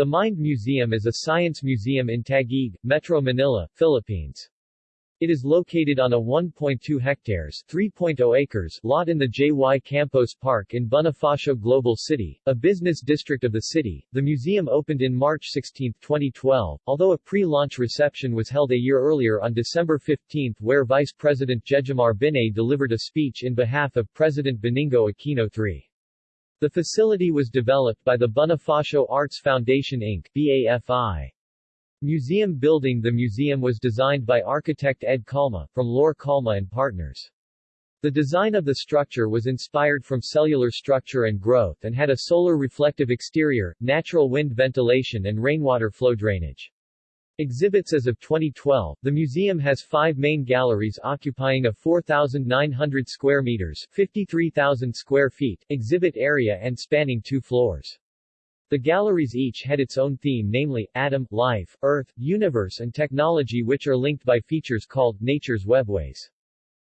The Mind Museum is a science museum in Taguig, Metro Manila, Philippines. It is located on a 1.2 hectares 3.0 acres lot in the J.Y. Campos Park in Bonifacio Global City, a business district of the city. The museum opened in March 16, 2012, although a pre-launch reception was held a year earlier on December 15 where Vice President Jejomar Binay delivered a speech in behalf of President Benigno Aquino III. The facility was developed by the Bonifacio Arts Foundation Inc. BAFI. Museum building The museum was designed by architect Ed Calma, from Lor Calma and Partners. The design of the structure was inspired from cellular structure and growth and had a solar reflective exterior, natural wind ventilation and rainwater flow drainage. Exhibits As of 2012, the museum has five main galleries occupying a 4,900 square meters 53,000 square feet exhibit area and spanning two floors. The galleries each had its own theme namely, atom, life, earth, universe and technology which are linked by features called nature's webways.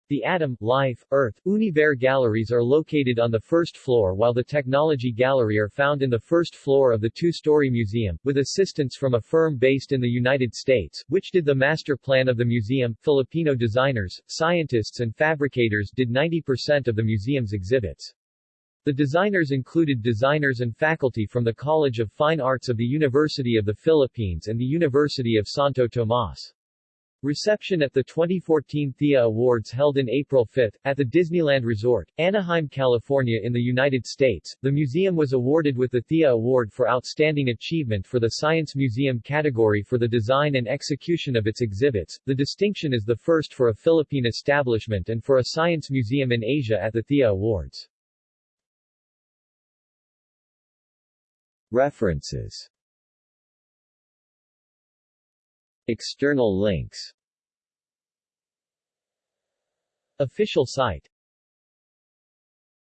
The Atom, Life, Earth, Universe galleries are located on the first floor while the Technology Gallery are found in the first floor of the two-story museum, with assistance from a firm based in the United States, which did the master plan of the museum. Filipino designers, scientists and fabricators did 90% of the museum's exhibits. The designers included designers and faculty from the College of Fine Arts of the University of the Philippines and the University of Santo Tomas. Reception at the 2014 Thea Awards held in April 5, at the Disneyland Resort, Anaheim, California in the United States, the museum was awarded with the Thea Award for Outstanding Achievement for the Science Museum category for the design and execution of its exhibits. The distinction is the first for a Philippine establishment and for a science museum in Asia at the Thea Awards. References External links. Official site